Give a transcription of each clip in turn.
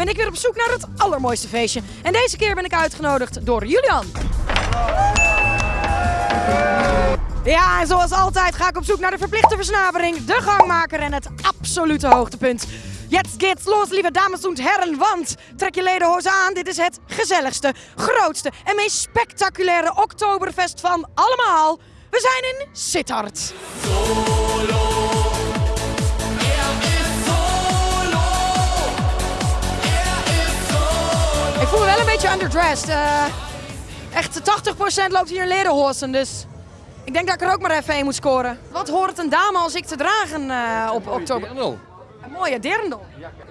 ben ik weer op zoek naar het allermooiste feestje. En deze keer ben ik uitgenodigd door Julian. Ja, en zoals altijd ga ik op zoek naar de verplichte versnapering, de gangmaker en het absolute hoogtepunt. Jetzt geht's los, lieve dames en heren, want trek je lederhozen aan. Dit is het gezelligste, grootste en meest spectaculaire Oktoberfest van allemaal. We zijn in Sittard. Underdressed. eh echt 80% loopt hier in lederhozen, dus ik denk dat ik er ook maar even een moet scoren. Wat hoort een dame als ik te dragen eh, op oktober? Een mooie dirndl.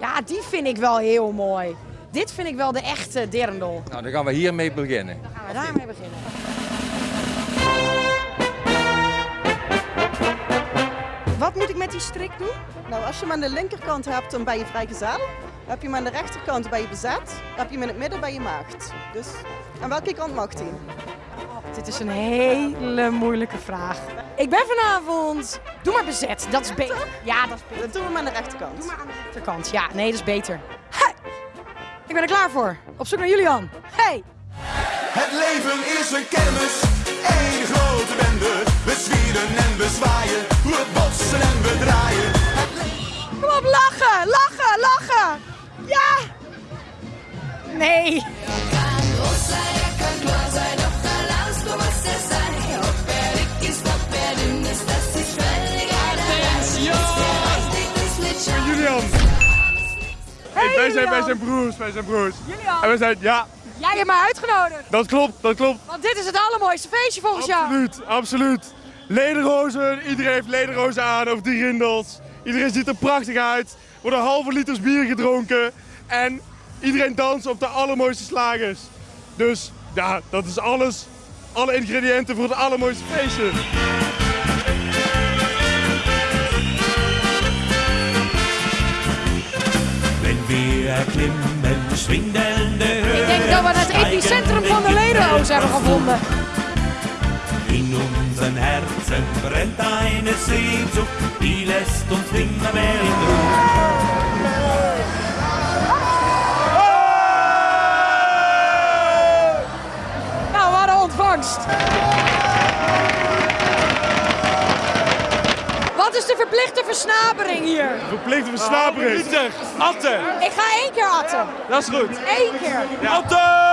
Ja, die vind ik wel heel mooi. Dit vind ik wel de echte dirndl. Nou, dan gaan we hiermee beginnen. Gaan we daarmee beginnen. Wat moet ik met die strik doen? Nou, als je hem aan de linkerkant hebt, dan ben je vrijgezel. Heb je hem aan de rechterkant, ben je bezet. Heb je hem in het midden, ben je maagd. Dus aan welke kant mag hij? Dit is een hele moeilijke vraag. Ik ben vanavond. Doe maar bezet, dat is beter. Ja, dat is beter. Dan doen we hem aan de rechterkant. Doe maar aan de rechterkant. Ja, nee, dat is beter. Hey! Ik ben er klaar voor. Op zoek naar Julian. Hey! Het leven is een kermis, één grote bende. We zwieren en we zwaaien, we botsen en we draaien. Kom op, lachen, lachen, lachen. Ja! Nee. Julian. Hey, wij, zijn, wij zijn broers, wij zijn broers. Julian. En we zijn, ja, Jij hebt mij uitgenodigd. dat klopt, dat klopt. Want dit is het allermooiste feestje volgens jou. Absoluut, absoluut. Lederhozen, iedereen heeft lederhozen aan of die rindels. Iedereen ziet er prachtig uit. Worden halve liters bier gedronken. En iedereen danst op de allermooiste slagers. Dus ja, dat is alles. Alle ingrediënten voor het allermooiste feestje. Ik denk dat we het epicentrum van de lederhozen hebben gevonden. Unseren Herzen brennt eine Sehnsucht, die lässt uns nimmer mehr in Ruhe. Nou, wat een ontvangst. Wat is de verplichte versnapering hier? Verplichte versnapering. Atte! Ik ga één keer atten. Dat is goed. Eén keer. Atte!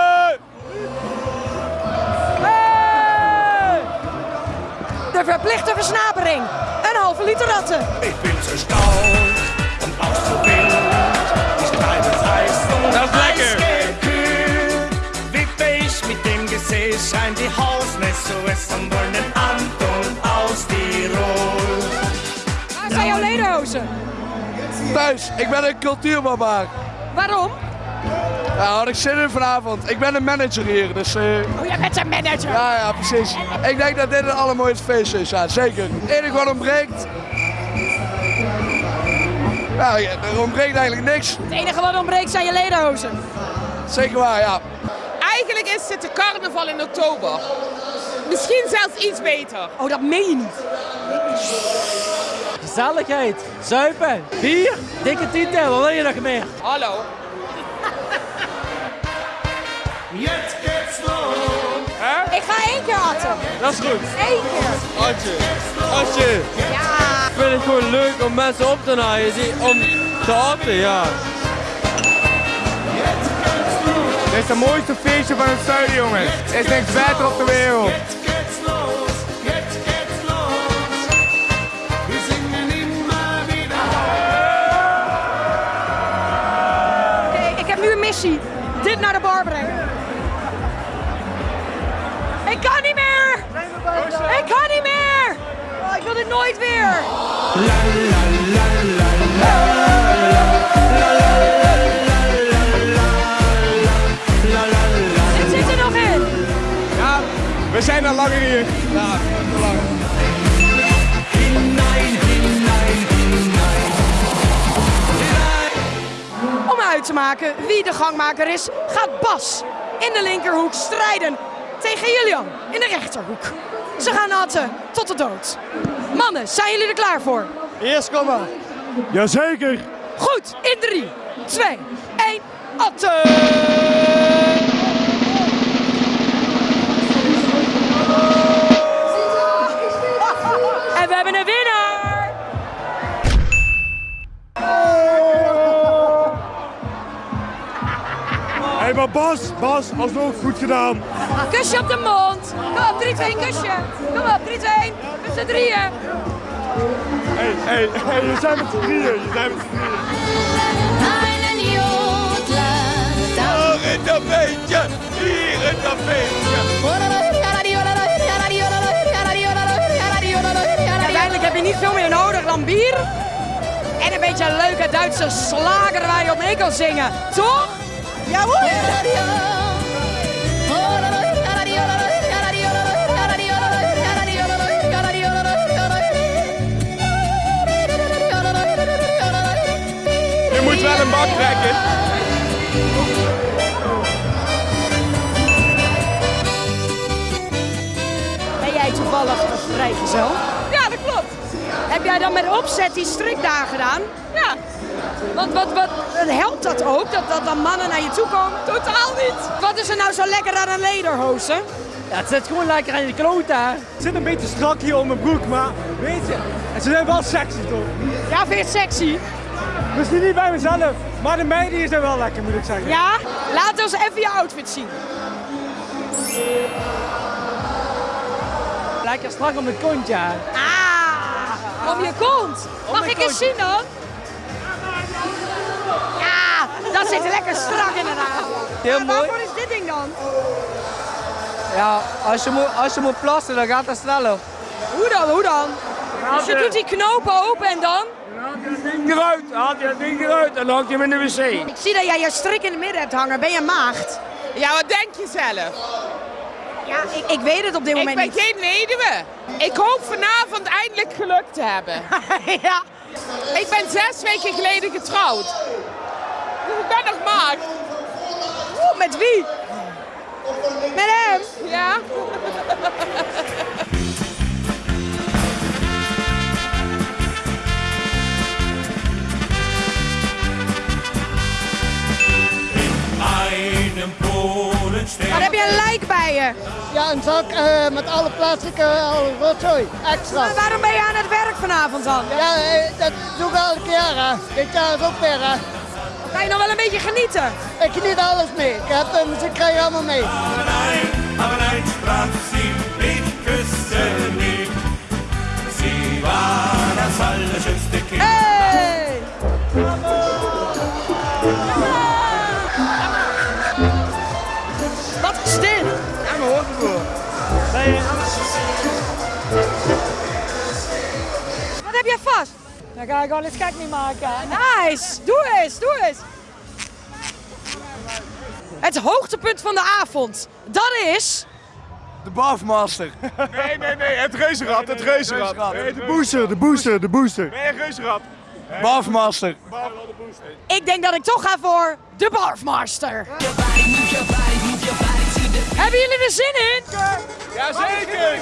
De verplichte versnapering. Een halve liter ratten. Ich bin so stark und auch so wild. Ich treibe Das ist lecker. eisgekühlt. Wippe ich mit dem Gesäß, scheint die Hausmesse es am goldenen Anton aus Tirol. Waar zijn jouw lederhozen? Thuis, ik ben een cultuurbarbaar. Waarom? Ja, had ik zin in vanavond. Ik ben een manager hier, dus eh, Oh, jij bent een manager. ja, ja, precies. Ik denk dat dit het allermooiste feest is, ja, zeker. Het enige wat ontbreekt... Ja, ja, er ontbreekt eigenlijk niks. Het enige wat ontbreekt zijn je lederhozen. Zeker waar, ja. Eigenlijk is het de carnaval in oktober. Misschien zelfs iets beter. Oh, dat meen je niet. Gezelligheid, zuipen, bier, dikke titel, wat wil je nog meer? Hallo. Jetzt geht's los! Ik ga één keer atten. Dat is goed. Eén keer. Atje, Atje. Ja. Ik vind het gewoon leuk om mensen op te naaien, om te atten, ja. Dit is het mooiste feestje van het zuiden, jongens. Er is niks beter op de wereld. Jetzt geht's los! Jetzt geht's los! Wir singen immer wieder. Oké, ik heb nu een missie. Dit naar de bar brengen. Oh, ik wil dit nooit weer. Dit zit er nog in. Ja, we zijn al langer hier. Ja, te lang. Om uit te maken wie de gangmaker is, gaat Bas in de linkerhoek strijden tegen Julian in de rechterhoek. Ze gaan natten tot de dood. Mannen, zijn jullie er klaar voor? Eerst kom maar. Jazeker. Goed, in 3, 2, 1, Atte! En we hebben een winnaar! Hé, hey, maar Bas, Bas, alsnog goed gedaan. Kusje op de mond. Kom op, 3, 2, kusje. Kom op, 3, 2, met z'n drieën. Hé, hé, hé, je zijn met z'n drieën, je zijn met z'n drieën. Hier. Uiteindelijk heb je niet veel meer nodig dan bier. En een beetje een leuke Duitse slager waar je op mee kan zingen. Toch? Jawohl! Moet wel een bak trekken. Ben jij toevallig vrijgezel? Ja, dat klopt. Heb jij dan met opzet die strik daar gedaan? Ja, Want wat, wat, helpt dat ook, dat, dat dan mannen naar je toe komen? totaal niet. Wat is er nou zo lekker aan een lederhozen? Ja, het zit gewoon lekker aan je kloot, hè. Het zit een beetje strak hier om mijn broek, maar weet je, en ze zijn wel sexy toch? Ja, vind je het sexy? Misschien niet bij mezelf, maar de meiden hier zijn wel lekker moet ik zeggen. Ja? Laat ons even je outfit zien. Lekker strak om het kontje, hè. Ah, om je kont. Mag ik eens zien dan? Ja, dat zit lekker strak inderdaad. Heel Maar mooi. Waarvoor is dit ding dan? Ja, als je, moet, als je moet plassen, dan gaat dat sneller. Hoe dan, hoe dan? Dus je doet die knopen open en dan? ding eruit, haal je dat ding eruit en dan hang je hem in de wc. Ik zie dat jij je strik in het midden hebt hangen. Ben je maagd? Ja, wat denk je zelf? Ja, ik, ik weet het op dit Ik moment ben niet. geen weduwe. Ik hoop vanavond eindelijk geluk te hebben. ja. Ik ben zes weken geleden getrouwd. Dus ik ben nog maagd. Oeh, met wie? Met hem? Ja? Wat heb je een lijk bij je? Ja, een zak eh, met alle plastic uh, rotzooi, extra. Maar waarom ben je aan het werk vanavond dan? Ja, eh, dat doe ik elke jaar. Hè. Dit jaar is ook weer. Hè. Kan je nog wel een beetje genieten? Ik geniet alles mee. Ik heb de muziek krijg je allemaal mee. Aber Dan ga ik wel eens gek niet maken. Nice! Doe eens, doe eens! Het hoogtepunt van de avond, dat is... De Bafmaster. Nee, nee, nee, het reuzenrad, het reuzenrad. Nee, de booster, de booster, de booster. Nee, reuzenrad. Bafmaster. Ik denk dat ik toch ga voor de Barfmaster. Hebben jullie er zin in? Jazeker!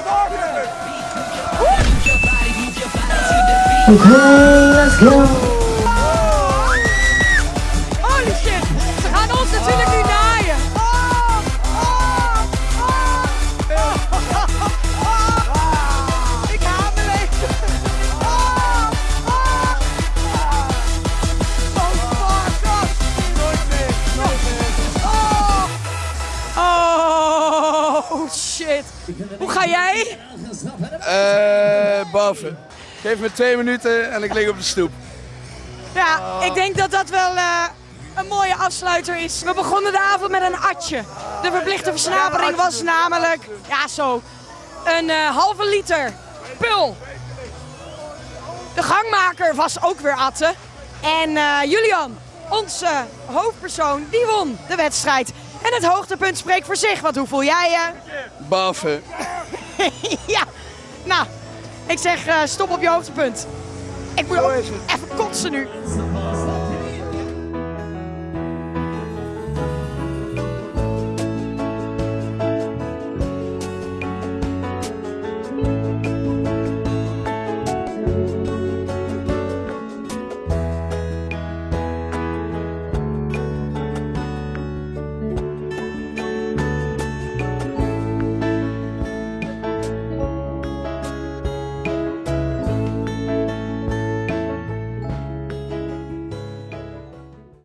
Holy shit! Ze gaan ons natuurlijk nu naaien. Oh, oh, oh. Ik haat mijn leven. Oh, oh. Oh, fuck off. Nooit meer, nooit meer. Oh. Oh, shit. Hoe ga jij? Eh, boven. Geef me twee minuten en ik lig op de stoep. Ja, ik denk dat dat wel eh, een mooie afsluiter is. We begonnen de avond met een atje. De verplichte versnapering was namelijk, ja zo, een eh, halve liter pul. De gangmaker was ook weer atten. En eh, Julian, onze hoofdpersoon, die won de wedstrijd. En het hoogtepunt spreekt voor zich. Want hoe voel jij je? Baffen. ja, nou, ik zeg eh, stop op je hoogtepunt. Ik moet ook even kotsen nu.